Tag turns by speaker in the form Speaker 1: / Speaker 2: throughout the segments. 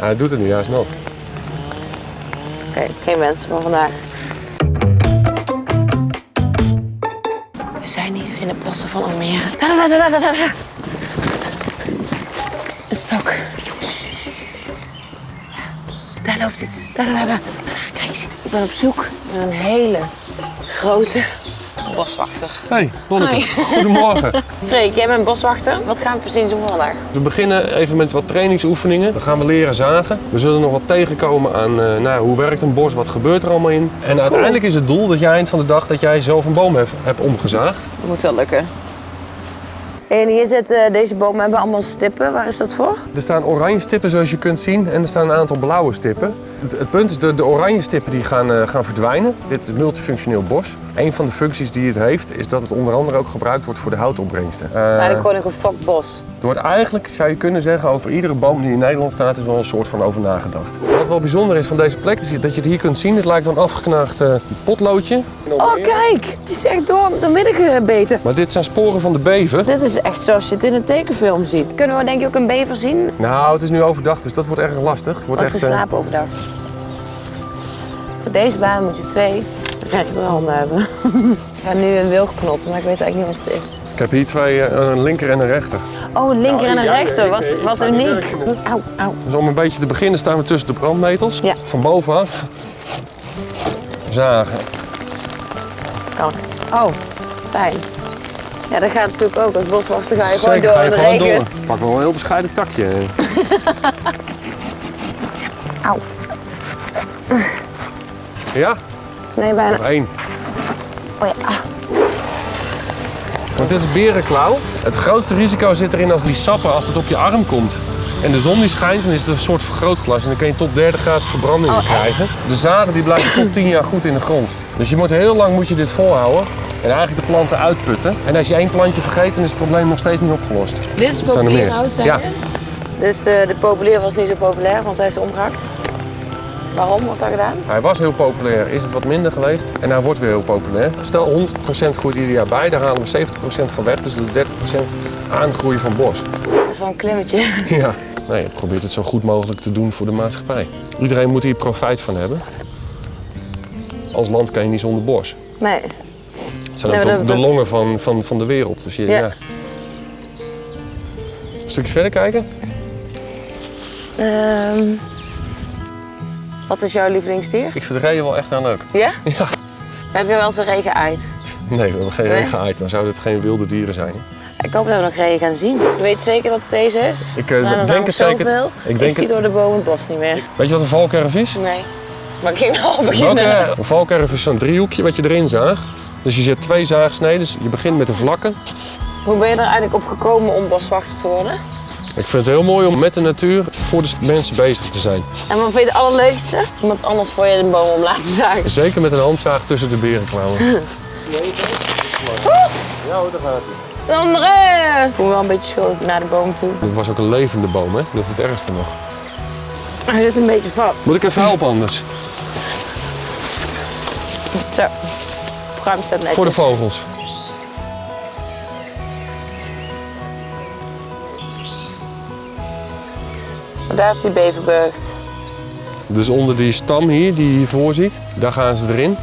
Speaker 1: Hij doet het nu, hij is nat.
Speaker 2: Oké, geen mensen voor vandaag. We zijn hier in de bossen van Almere. Een stok. Daar loopt het. Kijk eens, ik ben op zoek naar een hele grote boswachter.
Speaker 1: Hey, Lonneke. Goedemorgen.
Speaker 2: Freek, jij bent boswachter. Wat gaan we precies doen vandaag?
Speaker 1: We beginnen even met wat trainingsoefeningen. Dan gaan we leren zagen. We zullen nog wat tegenkomen aan eh, nou, hoe werkt een bos, wat gebeurt er allemaal in. En uiteindelijk is het doel dat jij eind van de dag dat jij zelf een boom hebt, hebt omgezaagd.
Speaker 2: Dat moet wel lukken. En hier zitten deze bomen hebben allemaal stippen. Waar is dat voor?
Speaker 1: Er staan oranje stippen zoals je kunt zien en er staan een aantal blauwe stippen. Het, het punt is, de, de oranje stippen die gaan, eh, gaan verdwijnen. Dit is multifunctioneel bos. Een van de functies die het heeft is dat het onder andere ook gebruikt wordt voor de houtopbrengsten.
Speaker 2: Het is
Speaker 1: Eh,
Speaker 2: eigenlijk gewoon een gefokt bos.
Speaker 1: er wordt eigenlijk, zou je kunnen zeggen, over iedere boom die in Nederland staat, is wel een soort van over nagedacht. Wat wel bijzonder is van deze plek, is dat je het hier kunt zien. Het lijkt wel een afgeknaagd eh, potloodje.
Speaker 2: Oh, kijk! Is echt door, door midden gebeten.
Speaker 1: Maar dit zijn sporen van de bever.
Speaker 2: Dit is echt zoals je het in een tekenfilm ziet. Kunnen we denk je ook een bever zien?
Speaker 1: Nou, het is nu overdag, dus dat wordt erg lastig. Het wordt
Speaker 2: Als
Speaker 1: echt, eh,
Speaker 2: slapen overdag. Voor deze baan moet je twee rechterhanden hebben. ik ga nu een wilg knotten, maar ik weet eigenlijk niet wat het is.
Speaker 1: ik heb hier twee, eh, een linker en een rechter.
Speaker 2: Oh, een linker en een
Speaker 1: ja,
Speaker 2: rechter.
Speaker 1: ik-
Speaker 2: Wat,
Speaker 1: ik
Speaker 2: wat uniek. Auw, auw.
Speaker 1: Dus om een beetje te beginnen staan we tussen de brandnetels.
Speaker 2: Ja.
Speaker 1: Van bovenaf. Zagen.
Speaker 2: Kan. Oh, fijn. Ja, dat gaat natuurlijk ook. Als boswachter ga je gewoon
Speaker 1: Zeker,
Speaker 2: door
Speaker 1: ga je
Speaker 2: in de
Speaker 1: gewoon
Speaker 2: regen.
Speaker 1: door. Pak wel een heel bescheiden takje.
Speaker 2: Auw.
Speaker 1: Ja,
Speaker 2: Nee, bijna.
Speaker 1: nog één.
Speaker 2: Oh ja.
Speaker 1: Want dit is berenklauw. Het grootste risico zit erin als die sappen, als het op je arm komt. En de zon die schijnt, dan is het een soort vergrootglas. En dan kan je tot derde graads verbranding
Speaker 2: Oh,
Speaker 1: krijgen. De zaden die blijven tot 10 jaar goed in de grond. Dus je moet heel lang moet je dit volhouden. En eigenlijk de planten uitputten. En als je één plantje vergeet, dan is het probleem nog steeds niet opgelost.
Speaker 2: Dit is
Speaker 1: Er er
Speaker 2: populier
Speaker 1: meer.
Speaker 2: hout, zei
Speaker 1: Ja.
Speaker 2: je? Dus eh, de populier was niet zo populair, want hij is omgehakt. Waarom wordt dat gedaan?
Speaker 1: Hij was heel populair, is het wat minder geweest. En hij wordt weer heel populair. Stel 100% groeit ieder jaar bij, daar halen we 70% van weg. Dus dat is 30% aangroei van bos.
Speaker 2: Dat is wel een klimmetje.
Speaker 1: Ja. Nee, je probeert het zo goed mogelijk te doen voor de maatschappij. Iedereen moet hier profijt van hebben. Als land kan je niet zonder bos.
Speaker 2: Nee.
Speaker 1: Het zijn ook de, longen van, van, van de wereld. Dus je,
Speaker 2: Ja.
Speaker 1: ja. Een stukje verder kijken.
Speaker 2: Ehm, wat is jouw lievelingsdier?
Speaker 1: Ik vind rijden wel echt aan leuk.
Speaker 2: Ja?
Speaker 1: Ja.
Speaker 2: Heb je wel eens een regen uit?
Speaker 1: Nee, we hebben geen
Speaker 2: Nee?
Speaker 1: regen uit. Dan zouden het geen wilde dieren zijn.
Speaker 2: Ik hoop dat we nog regen gaan zien. Je weet zeker dat het deze is?
Speaker 1: Ik, eh, denk het zeker. Ik
Speaker 2: Ik,
Speaker 1: denk
Speaker 2: zie
Speaker 1: het-
Speaker 2: door de bomen het bos niet meer.
Speaker 1: Weet je wat een valkerf is?
Speaker 2: Nee. Maar ik ging al beginnen.
Speaker 1: Welke, een valkerf is zo'n driehoekje wat je erin zaagt. Dus je zet twee zaagsneden. Dus je begint met de vlakken.
Speaker 2: Hoe ben je er eigenlijk op gekomen om boswachter te worden?
Speaker 1: Ik vind het heel mooi om met de natuur voor de mensen bezig te zijn.
Speaker 2: En wat vind je het allerleukste? Iemand anders voor je een boom om laten zagen.
Speaker 1: Zeker met een handzaag tussen de berenklauwen. Ja hoor, daar gaat hij.
Speaker 2: André! Ik voel me wel een beetje schuldig naar de boom toe.
Speaker 1: Het was ook een levende boom, hè? Dat is het ergste nog.
Speaker 2: Hij zit een beetje vast.
Speaker 1: Moet ik even helpen anders?
Speaker 2: Zo. Pruim staat netjes.
Speaker 1: Voor de vogels.
Speaker 2: Daar is die beverburgt.
Speaker 1: Dus onder die stam hier, die je hiervoor ziet, daar gaan ze erin.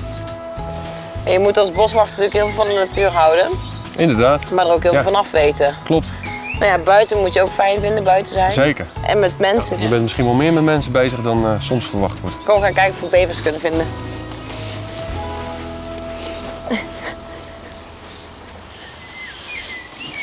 Speaker 2: En je moet als boswachter natuurlijk heel veel van de natuur houden.
Speaker 1: Inderdaad,
Speaker 2: Maar er ook heel
Speaker 1: Ja.
Speaker 2: veel van afweten.
Speaker 1: klopt.
Speaker 2: Nou ja, buiten moet je ook fijn vinden, buiten zijn.
Speaker 1: Zeker.
Speaker 2: En met mensen.
Speaker 1: Je bent misschien wel meer met mensen bezig dan eh, soms verwacht wordt.
Speaker 2: Gewoon gaan kijken of we bevers kunnen vinden.